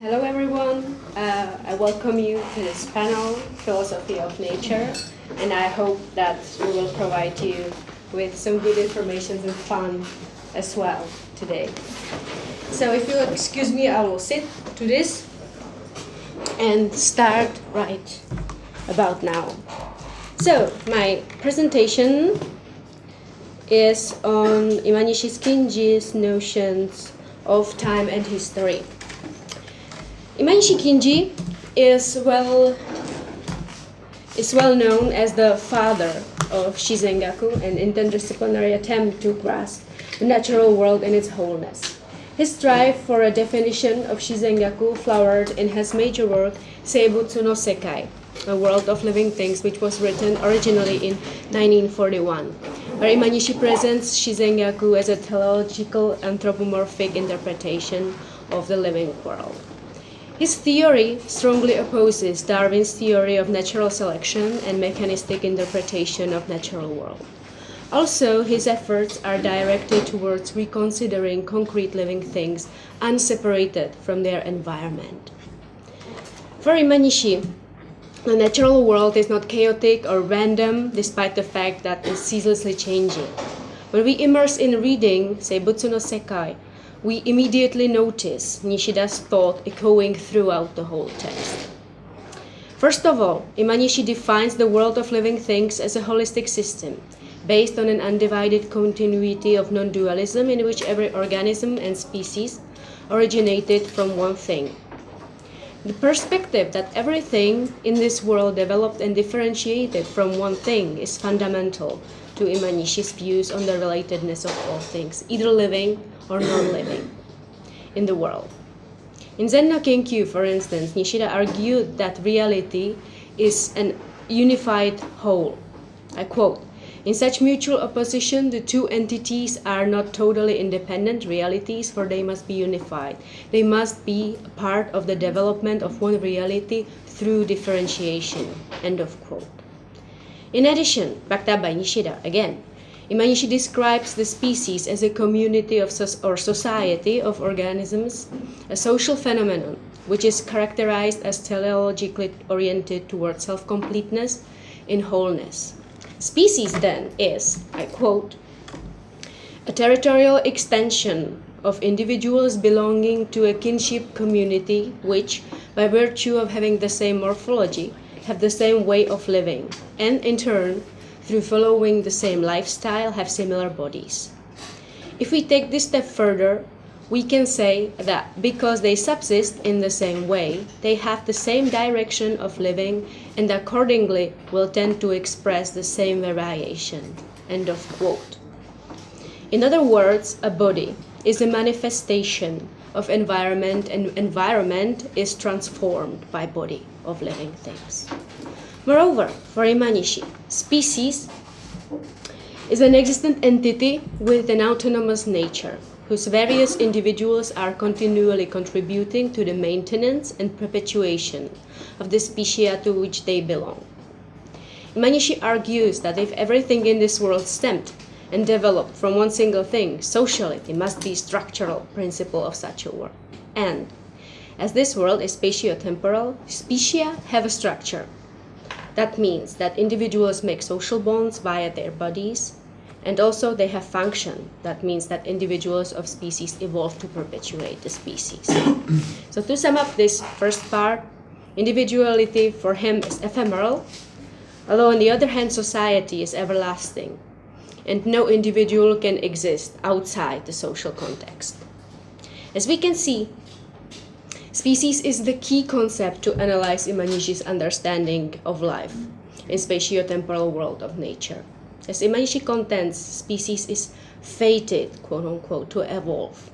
Hello everyone, uh, I welcome you to this panel, Philosophy of Nature, and I hope that we will provide you with some good information and fun as well today. So if you'll excuse me, I will sit to this and start right about now. So my presentation is on Imanishi Kinji's notions of time and history. Imanishi Kinji is well is well known as the father of Shizengaku, an interdisciplinary attempt to grasp the natural world in its wholeness. His drive for a definition of Shizengaku flowered in his major work Seibutsu no Sekai, A World of Living Things, which was written originally in 1941, where Imanishi presents Shizengaku as a teleological anthropomorphic interpretation of the living world. His theory strongly opposes Darwin's theory of natural selection and mechanistic interpretation of natural world. Also, his efforts are directed towards reconsidering concrete living things unseparated from their environment. For Imanishi, the natural world is not chaotic or random despite the fact that it's ceaselessly changing. When we immerse in reading Seibutsu no Sekai, we immediately notice Nishida's thought echoing throughout the whole text. First of all, Imanishi defines the world of living things as a holistic system based on an undivided continuity of non-dualism in which every organism and species originated from one thing. The perspective that everything in this world developed and differentiated from one thing is fundamental to Imanishi's views on the relatedness of all things, either living or non-living, in the world. In Zen no Kenkyu, for instance, Nishida argued that reality is an unified whole. I quote, in such mutual opposition, the two entities are not totally independent realities, for they must be unified. They must be part of the development of one reality through differentiation. End of quote. In addition, backed up by Nishida again, Imanishi describes the species as a community of or society of organisms, a social phenomenon which is characterized as teleologically oriented towards self-completeness in wholeness. Species then is, I quote, a territorial extension of individuals belonging to a kinship community which, by virtue of having the same morphology, have the same way of living, and in turn, through following the same lifestyle, have similar bodies. If we take this step further, we can say that because they subsist in the same way, they have the same direction of living and accordingly will tend to express the same variation. End of quote. In other words, a body is a manifestation of environment and environment is transformed by body of living things. Moreover, for Imanishi, species is an existent entity with an autonomous nature, whose various individuals are continually contributing to the maintenance and perpetuation of the species to which they belong. Imanishi argues that if everything in this world stemmed and developed from one single thing, sociality must be structural principle of such a world. And as this world is spatio-temporal, species have a structure. That means that individuals make social bonds via their bodies, and also they have function. That means that individuals of species evolve to perpetuate the species. so to sum up this first part, individuality for him is ephemeral, although on the other hand society is everlasting, and no individual can exist outside the social context. As we can see, Species is the key concept to analyze Imanishi's understanding of life in spatio-temporal world of nature. As Imanishi contends, species is fated, quote unquote, to evolve.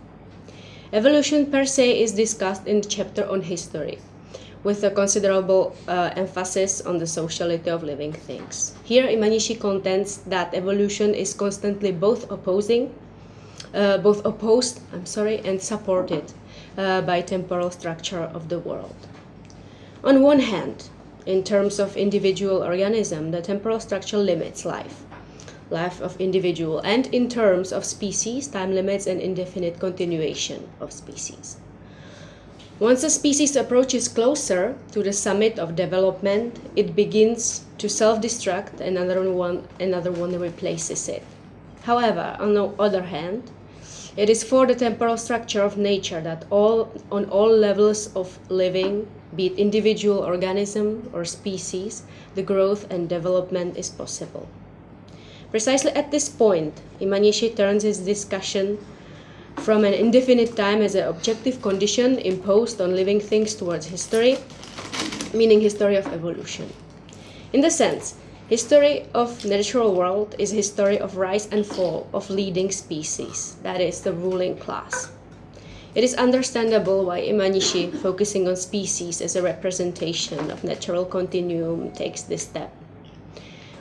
Evolution per se is discussed in the chapter on history, with a considerable uh, emphasis on the sociality of living things. Here, Imanishi contends that evolution is constantly both opposing, uh, both opposed, I'm sorry, and supported uh, by temporal structure of the world. On one hand, in terms of individual organism, the temporal structure limits life, life of individual, and in terms of species, time limits and indefinite continuation of species. Once a species approaches closer to the summit of development, it begins to self-destruct and another one, another one replaces it. However, on the other hand, it is for the temporal structure of nature that all, on all levels of living, be it individual organism or species, the growth and development is possible. Precisely at this point, Imanishi turns his discussion from an indefinite time as an objective condition imposed on living things towards history, meaning history of evolution. In the sense, history of natural world is history of rise and fall of leading species, that is, the ruling class. It is understandable why Imanishi, focusing on species as a representation of natural continuum, takes this step.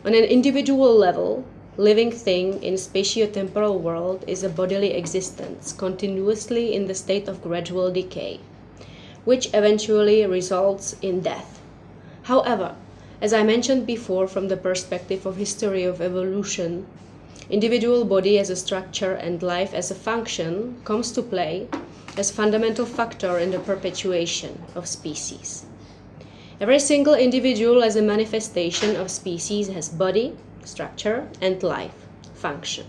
On an individual level, living thing in spatio-temporal world is a bodily existence continuously in the state of gradual decay, which eventually results in death. However, as I mentioned before from the perspective of history of evolution, individual body as a structure and life as a function comes to play as fundamental factor in the perpetuation of species. Every single individual as a manifestation of species has body, structure, and life, function.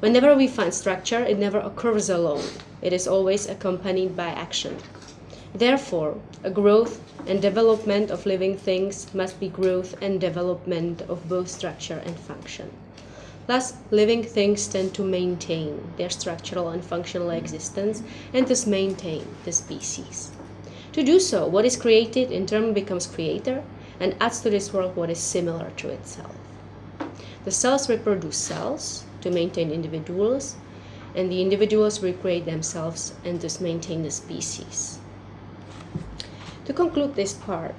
Whenever we find structure, it never occurs alone. It is always accompanied by action. Therefore, a growth and development of living things must be growth and development of both structure and function. Thus, living things tend to maintain their structural and functional existence and thus maintain the species. To do so, what is created in turn becomes creator and adds to this world what is similar to itself. The cells reproduce cells to maintain individuals, and the individuals recreate themselves and thus maintain the species. To conclude this part,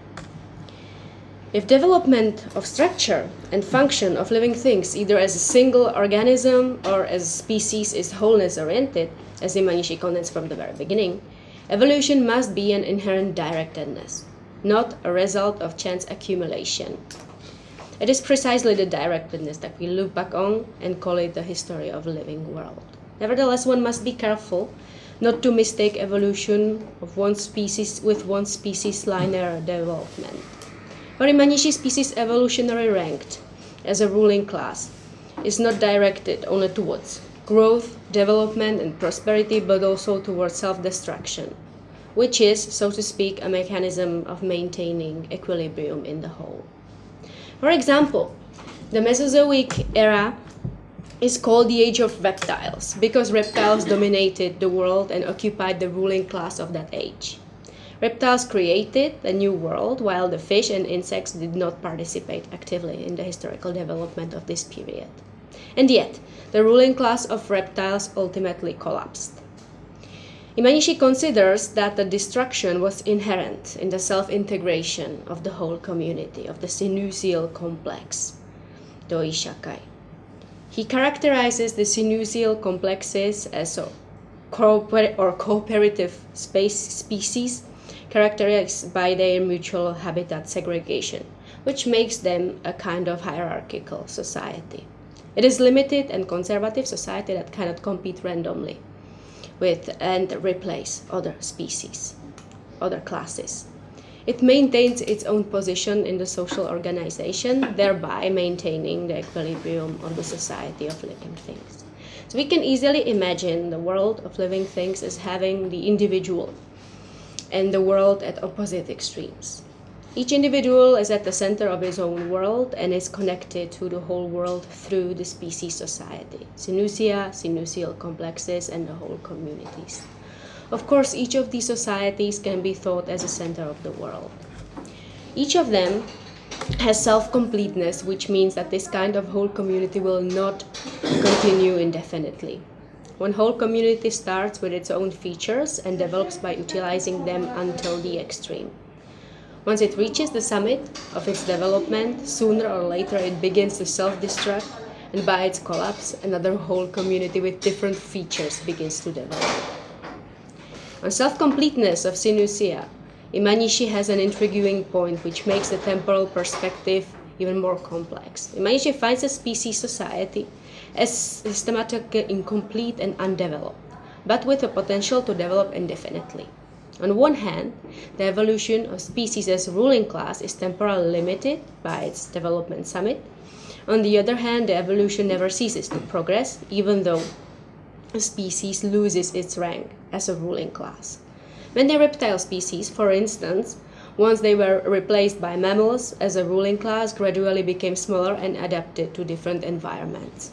if development of structure and function of living things, either as a single organism or as species, is wholeness oriented, as Imanishi condensed from the very beginning, evolution must be an inherent directedness, not a result of chance accumulation. It is precisely the directedness that we look back on and call it the history of living world. Nevertheless, one must be careful not to mistake evolution of one species with one species linear development. Imanishi species evolutionary ranked as a ruling class is not directed only towards growth, development, and prosperity, but also towards self-destruction, which is, so to speak, a mechanism of maintaining equilibrium in the whole. For example, the Mesozoic era is called the age of reptiles because reptiles dominated the world and occupied the ruling class of that age. Reptiles created a new world while the fish and insects did not participate actively in the historical development of this period. And yet, the ruling class of reptiles ultimately collapsed. Imanishi considers that the destruction was inherent in the self-integration of the whole community, of the synusial complex, Doi-Shakai. He characterizes the synusial complexes as a cooper or cooperative space species characterized by their mutual habitat segregation, which makes them a kind of hierarchical society. It is limited and conservative society that cannot compete randomly with and replace other species, other classes. It maintains its own position in the social organization, thereby maintaining the equilibrium of the society of living things. So we can easily imagine the world of living things as having the individual and the world at opposite extremes. Each individual is at the center of his own world and is connected to the whole world through the species society, synusia, synusial complexes, and the whole communities. Of course, each of these societies can be thought as a center of the world. Each of them has self-completeness, which means that this kind of whole community will not continue indefinitely. One whole community starts with its own features and develops by utilizing them until the extreme. Once it reaches the summit of its development, sooner or later it begins to self-destruct and by its collapse, another whole community with different features begins to develop. On self-completeness of Synusia, Imanishi has an intriguing point which makes the temporal perspective even more complex. Imanishi finds a species society as systematically incomplete and undeveloped, but with the potential to develop indefinitely. On one hand, the evolution of species as ruling class is temporally limited by its development summit. On the other hand, the evolution never ceases to progress, even though a species loses its rank as a ruling class. When the reptile species, for instance, once they were replaced by mammals as a ruling class, gradually became smaller and adapted to different environments.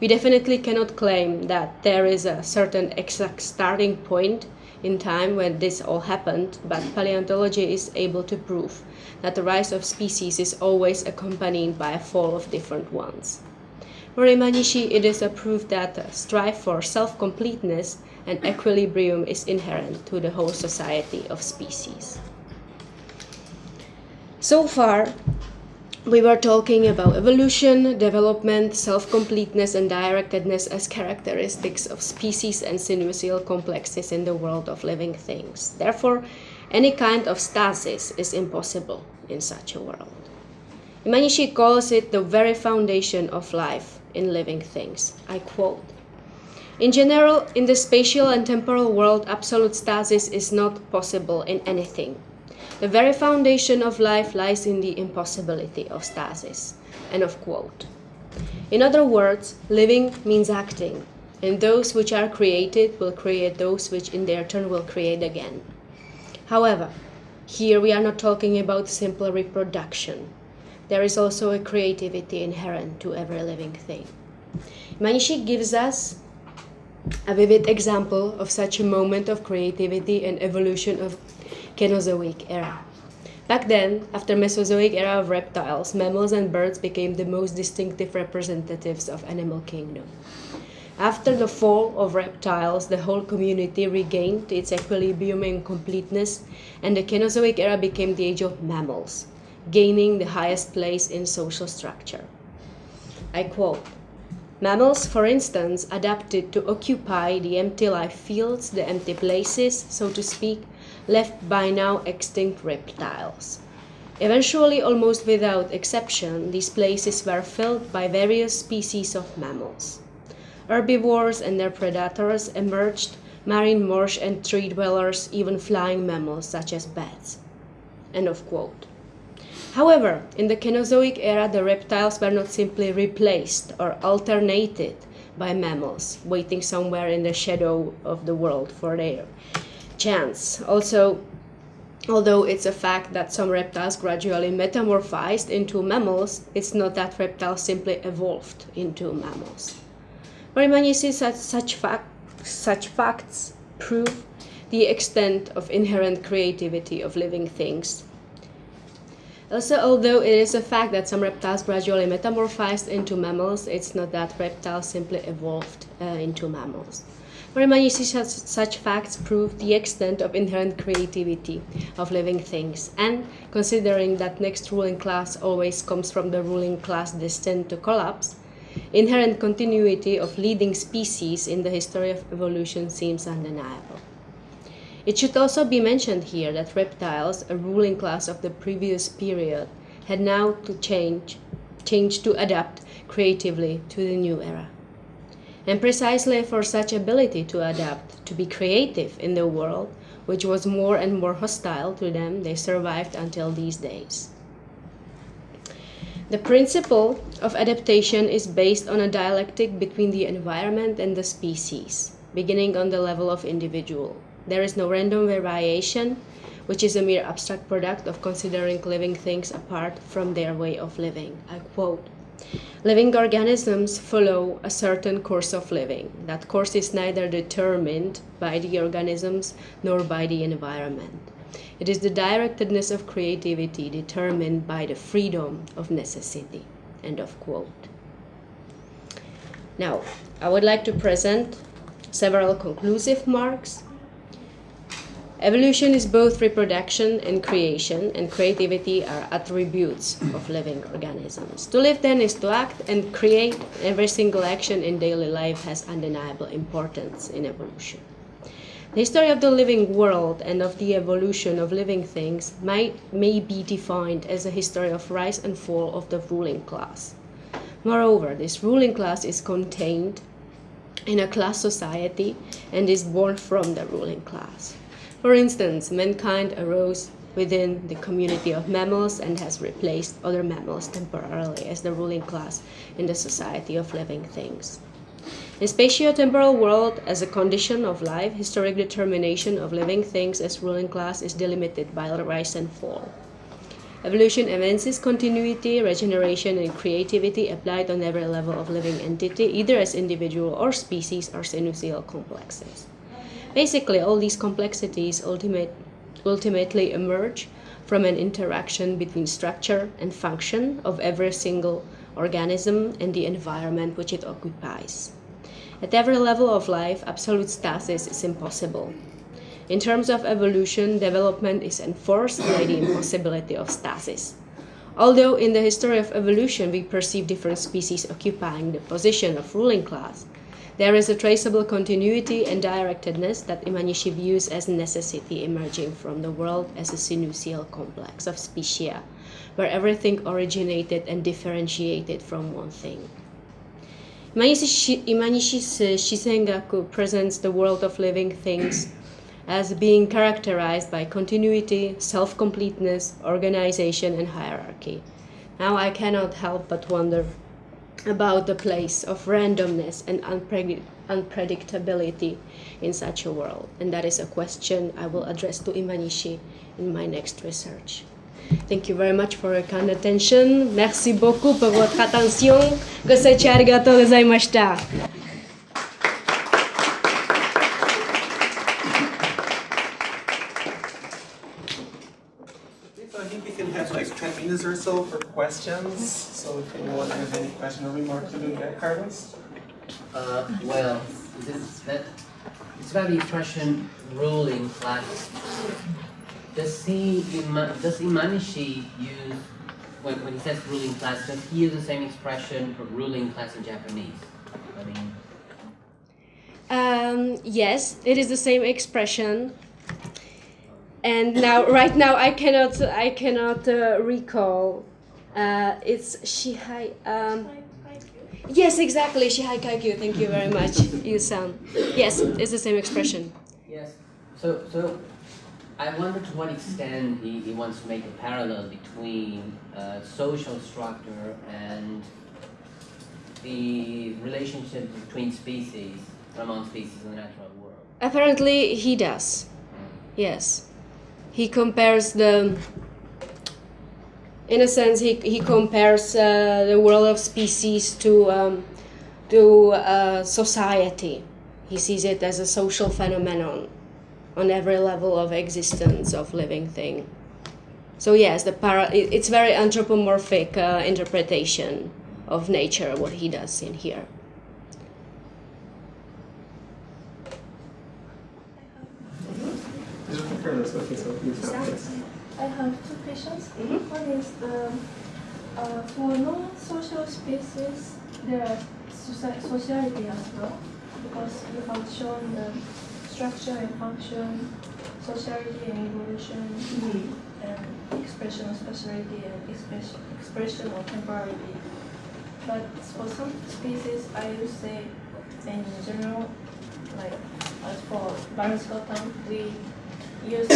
We definitely cannot claim that there is a certain exact starting point in time when this all happened, but paleontology is able to prove that the rise of species is always accompanied by a fall of different ones. For Imanishi, it is a proof that the strive for self-completeness and equilibrium is inherent to the whole society of species. So far, we were talking about evolution, development, self-completeness, and directedness as characteristics of species and synusial complexes in the world of living things. Therefore, any kind of stasis is impossible in such a world. Imanishi calls it the very foundation of life in living things. I quote, in general, in the spatial and temporal world, absolute stasis is not possible in anything, the very foundation of life lies in the impossibility of stasis. End of quote. In other words, living means acting, and those which are created will create those which in their turn will create again. However, here we are not talking about simple reproduction. There is also a creativity inherent to every living thing. Imanishi gives us a vivid example of such a moment of creativity and evolution of Cenozoic era. Back then, after Mesozoic era of reptiles, mammals and birds became the most distinctive representatives of animal kingdom. After the fall of reptiles, the whole community regained its equilibrium and completeness, and the Cenozoic era became the age of mammals, gaining the highest place in social structure. I quote, Mammals, for instance, adapted to occupy the empty life fields, the empty places, so to speak, left by now extinct reptiles. Eventually, almost without exception, these places were filled by various species of mammals. Herbivores and their predators emerged, marine marsh and tree dwellers, even flying mammals such as bats. End of quote. However, in the Cenozoic era, the reptiles were not simply replaced or alternated by mammals, waiting somewhere in the shadow of the world for their chance. Also, although it's a fact that some reptiles gradually metamorphized into mammals, it's not that reptiles simply evolved into mammals. Very many such, such, fact, such facts prove the extent of inherent creativity of living things. Also, although it is a fact that some reptiles gradually metamorphized into mammals, it's not that reptiles simply evolved uh, into mammals. Very such, such facts prove the extent of inherent creativity of living things, and considering that next ruling class always comes from the ruling class destined to collapse, inherent continuity of leading species in the history of evolution seems undeniable. It should also be mentioned here that reptiles, a ruling class of the previous period, had now to change, change to adapt creatively to the new era. And precisely for such ability to adapt, to be creative in the world, which was more and more hostile to them, they survived until these days. The principle of adaptation is based on a dialectic between the environment and the species, beginning on the level of individual. There is no random variation, which is a mere abstract product of considering living things apart from their way of living. I quote, Living organisms follow a certain course of living. That course is neither determined by the organisms nor by the environment. It is the directedness of creativity determined by the freedom of necessity. End of quote. Now, I would like to present several conclusive marks Evolution is both reproduction and creation, and creativity are attributes of living organisms. To live then is to act and create. Every single action in daily life has undeniable importance in evolution. The history of the living world and of the evolution of living things might, may be defined as a history of rise and fall of the ruling class. Moreover, this ruling class is contained in a class society and is born from the ruling class. For instance, mankind arose within the community of mammals and has replaced other mammals temporarily as the ruling class in the society of living things. In spatio-temporal world, as a condition of life, historic determination of living things as ruling class is delimited by rise and fall. Evolution evinces continuity, regeneration, and creativity applied on every level of living entity, either as individual or species or synusial complexes. Basically, all these complexities ultimate, ultimately emerge from an interaction between structure and function of every single organism and the environment which it occupies. At every level of life, absolute stasis is impossible. In terms of evolution, development is enforced by the impossibility of stasis. Although in the history of evolution we perceive different species occupying the position of ruling class, there is a traceable continuity and directedness that Imanishi views as necessity emerging from the world as a synusial complex of species, where everything originated and differentiated from one thing. Imanishi's uh, Shizengaku presents the world of living things as being characterized by continuity, self-completeness, organization, and hierarchy. Now I cannot help but wonder about the place of randomness and unpredictability in such a world. And that is a question I will address to Imanishi in my next research. Thank you very much for your kind attention. Merci beaucoup pour votre attention. Goseichou arigatou gozaimashita. So I think we can have like 10 minutes or so for questions. So if anyone has any question or remark to do that, Carlos? Uh, well, this, that, it's about the expression ruling class does he does Imanishi use when, when he says ruling class? Does he use the same expression for ruling class in Japanese? I mean. Um, yes, it is the same expression. And now, right now, I cannot, I cannot uh, recall. Uh, it's Shihai. Um, yes, exactly, Shihai Kaikyu. Thank you very much, Yu-san. Yes, it's the same expression. Yes. So, so I wonder to what extent he, he wants to make a parallel between uh, social structure and the relationship between species, among species in the natural world. Apparently he does, yes. He compares the, in a sense, he, he compares uh, the world of species to, um, to uh, society. He sees it as a social phenomenon on every level of existence of living thing. So yes, the para it's very anthropomorphic uh, interpretation of nature, what he does in here. I have two questions. Mm -hmm. One is um, uh, for non-social spaces, there are sociality as well, because you have shown the structure and function, sociality and evolution, mm -hmm. and expression of speciality and expression, expression of temporality. But for some species, I would say in general, like as for biological term, we use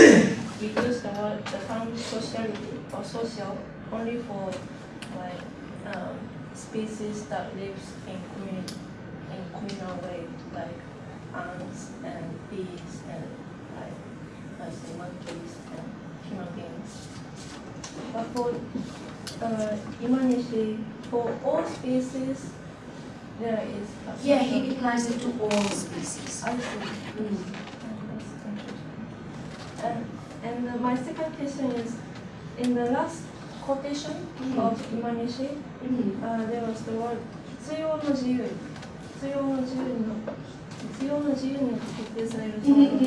we use the word the term sociality or social only for like um, species that lives in community in communal way, like ants and bees and like say monkeys and human beings. But for uh, Imanishi, for all species, there is a Yeah, he applies it to all species. I see. Mm. And, and uh, my second question is, in the last quotation mm -hmm. of Imanishi, mm -hmm. uh, there was the word 必要の自由。必要の自由の必要な自由によって決定されると思うので、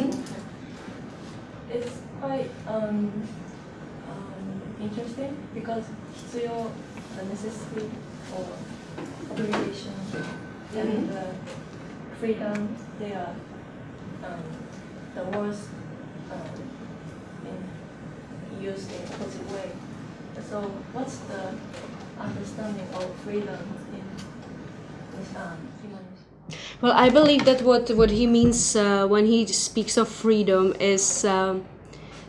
It's quite um, um, interesting because 必要 the necessity for obligation and the freedom they are um, the words um, used in a positive way. So what's the understanding of freedom in this um, Well, I believe that what, what he means uh, when he speaks of freedom is um,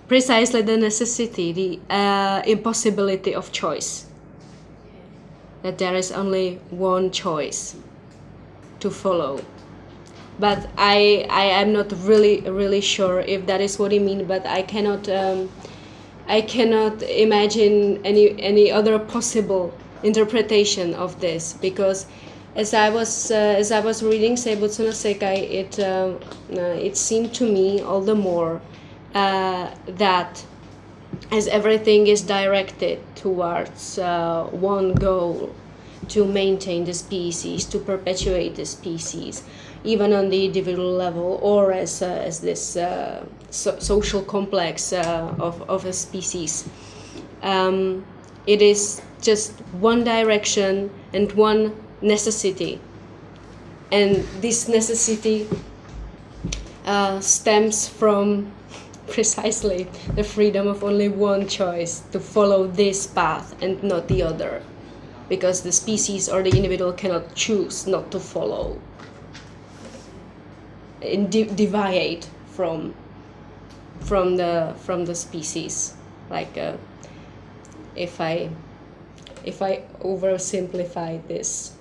precisely the necessity, the uh, impossibility of choice. That there is only one choice to follow. But I, I am not really really sure if that is what he means. But I cannot um, I cannot imagine any any other possible interpretation of this because as I was uh, as I was reading Seibutsu no Sekai, it uh, uh, it seemed to me all the more uh, that as everything is directed towards uh, one goal to maintain the species, to perpetuate the species, even on the individual level, or as uh, as this uh, so- social complex uh, of of a species. Um, it is just one direction and one necessity, and this necessity uh, stems from precisely the freedom of only one choice to follow this path and not the other. Because the species or the individual cannot choose not to follow de- deviate from from the from the species. Like uh, if i if i oversimplify this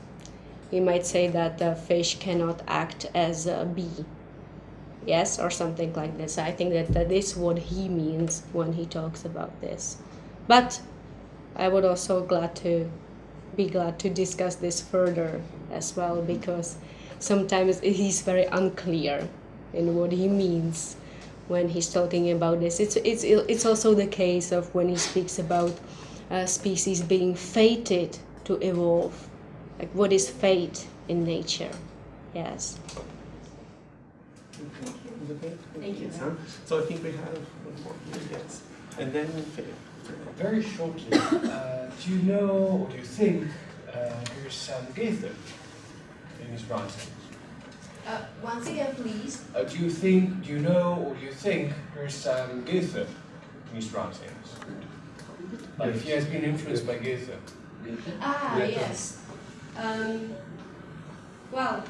we might say that the fish cannot act as a bee. Yes or something like this. I think that that is what he means when he talks about this. But i would also glad to be glad to discuss this further as well because sometimes he's very unclear in what he means when he's talking about this it's it's it's also the case of when he speaks about uh, species being fated to evolve like what is fate in nature yes Is it okay? Thank you. So I think we have one more here, yes. And then Philip. Very shortly, uh, do you know or do you think uh, here's Sam Goethe in his writings? Uh, once again, please. Uh, do you think, do you know or do you think here's Sam Goethe in his writings? Like if he has been influenced by Goethe. ah Yeah. yes um, well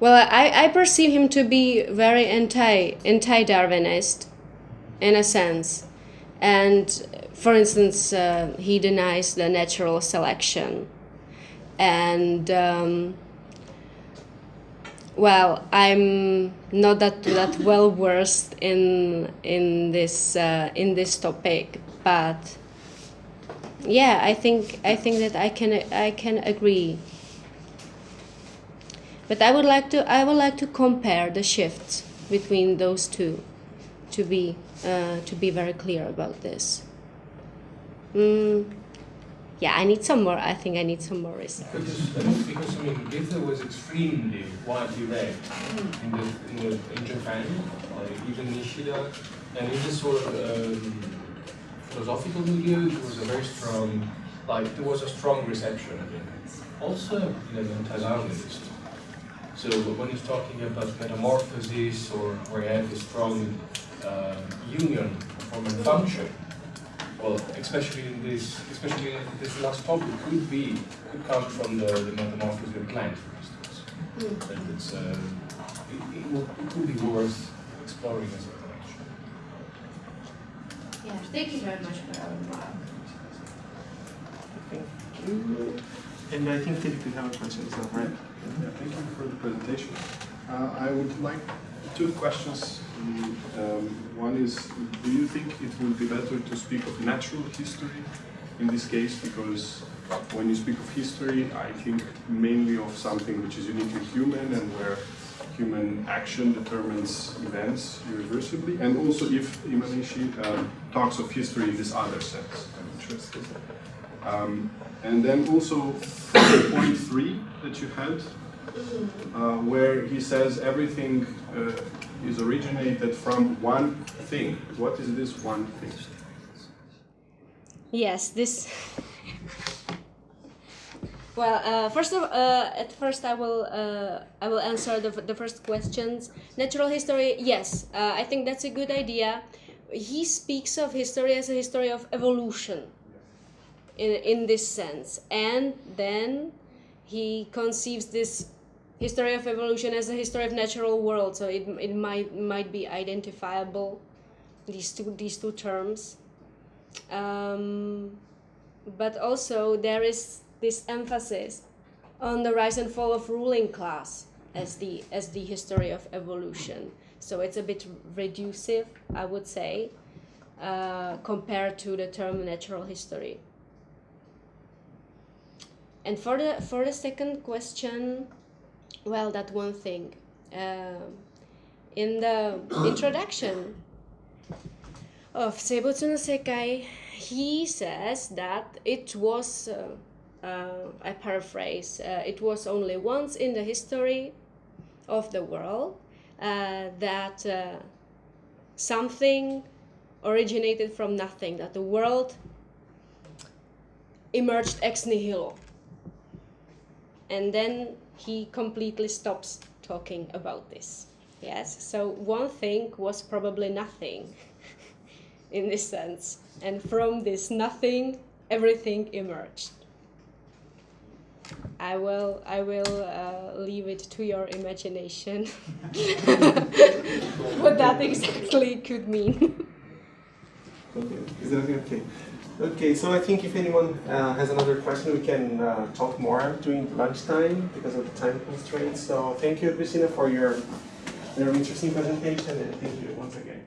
Well, I, I perceive him to be very anti anti Darwinist, in a sense, and for instance, uh, he denies the natural selection, and um, well, I'm not that that well versed in in this uh, in this topic, but yeah, I think I think that I can I can agree. But I would like to I would like to compare the shifts between those two, to be uh, to be very clear about this. Mm, yeah, I need some more. I think I need some more research. Because, because I mean, Goethe was extremely widely read in the, in the in Japan, like even Nishida, and in this sort of um, philosophical milieu, there was a very strong, like there was a strong reception it. Also, you know, anti-Darwinist. So when he's talking about metamorphosis or where you have this strong uh, union of form and function, well, especially in this, especially in this last topic, could be could come from the, the metamorphosis of plant, for instance. And it's um, it, it, will, it could be worth exploring as a connection. Yeah, thank you very much for your remark. Thank you. And I think Philip, you have a question, is that right? Yeah, thank you for the presentation. Uh, I would like two questions. Um, one is, do you think it would be better to speak of natural history in this case? Because when you speak of history, I think mainly of something which is uniquely human and where human action determines events irreversibly. And also if Imanishi um, talks of history in this other sense, I'm interested. Um, and then also point three that you had, uh, where he says everything uh, is originated from one thing. What is this one thing? Yes, this. Well, uh, first of uh, at first I will uh, I will answer the, the first questions. Natural history, yes, uh, I think that's a good idea. He speaks of history as a history of evolution. in, in this sense. And then he conceives this history of evolution as a history of natural world, so it, it might, might be identifiable, these two, these two terms. Um, but also there is this emphasis on the rise and fall of ruling class as the as the history of evolution. So it's a bit reducive, I would say, uh, compared to the term natural history. And for the for the second question, well, that one thing. Uh, in the introduction of Seibutsu no Sekai, he says that it was, uh, uh, I paraphrase, uh, it was only once in the history of the world uh, that uh, something originated from nothing, that the world emerged ex nihilo. And then he completely stops talking about this. Yes, so one thing was probably nothing in this sense. And from this nothing, everything emerged. I will, I will uh, leave it to your imagination what that exactly could mean. Okay, is that okay? Okay, so I think if anyone uh, has another question, we can uh, talk more during lunchtime because of the time constraints. So thank you, Christina, for your very interesting presentation, and thank you once again.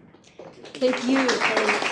Thank you.